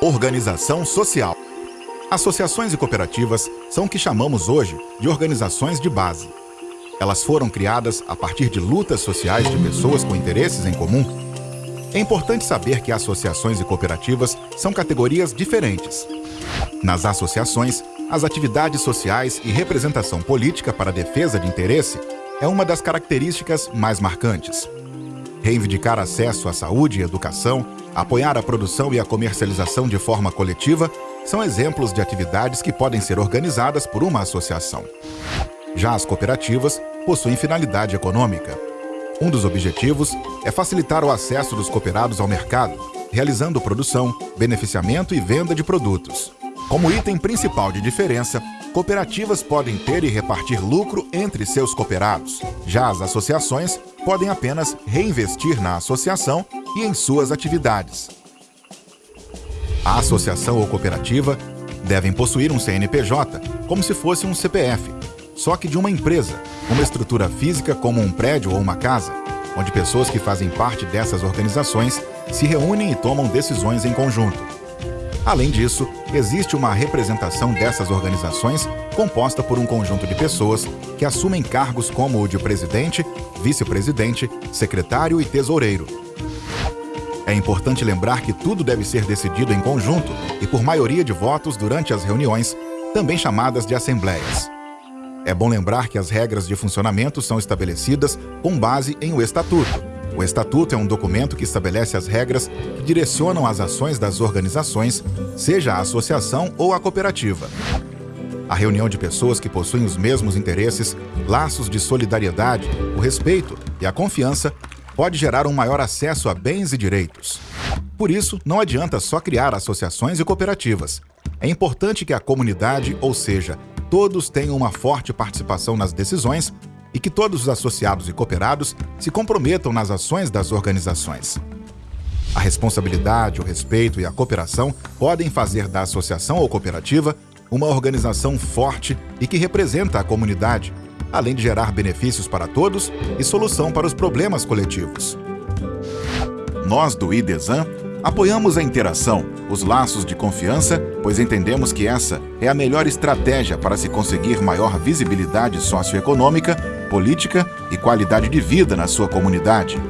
Organização social. Associações e cooperativas são o que chamamos hoje de organizações de base. Elas foram criadas a partir de lutas sociais de pessoas com interesses em comum. É importante saber que associações e cooperativas são categorias diferentes. Nas associações, as atividades sociais e representação política para defesa de interesse é uma das características mais marcantes. Reivindicar acesso à saúde e educação, apoiar a produção e a comercialização de forma coletiva são exemplos de atividades que podem ser organizadas por uma associação. Já as cooperativas possuem finalidade econômica. Um dos objetivos é facilitar o acesso dos cooperados ao mercado, realizando produção, beneficiamento e venda de produtos. Como item principal de diferença, cooperativas podem ter e repartir lucro entre seus cooperados. Já as associações podem apenas reinvestir na associação e em suas atividades. A associação ou cooperativa devem possuir um CNPJ, como se fosse um CPF, só que de uma empresa, uma estrutura física como um prédio ou uma casa, onde pessoas que fazem parte dessas organizações se reúnem e tomam decisões em conjunto. Além disso, existe uma representação dessas organizações composta por um conjunto de pessoas que assumem cargos como o de presidente, vice-presidente, secretário e tesoureiro. É importante lembrar que tudo deve ser decidido em conjunto e por maioria de votos durante as reuniões, também chamadas de assembleias. É bom lembrar que as regras de funcionamento são estabelecidas com base em o Estatuto, o Estatuto é um documento que estabelece as regras que direcionam as ações das organizações, seja a associação ou a cooperativa. A reunião de pessoas que possuem os mesmos interesses, laços de solidariedade, o respeito e a confiança pode gerar um maior acesso a bens e direitos. Por isso, não adianta só criar associações e cooperativas. É importante que a comunidade, ou seja, todos tenham uma forte participação nas decisões e que todos os associados e cooperados se comprometam nas ações das organizações. A responsabilidade, o respeito e a cooperação podem fazer da associação ou cooperativa uma organização forte e que representa a comunidade, além de gerar benefícios para todos e solução para os problemas coletivos. Nós do IDESAN Apoiamos a interação, os laços de confiança, pois entendemos que essa é a melhor estratégia para se conseguir maior visibilidade socioeconômica, política e qualidade de vida na sua comunidade.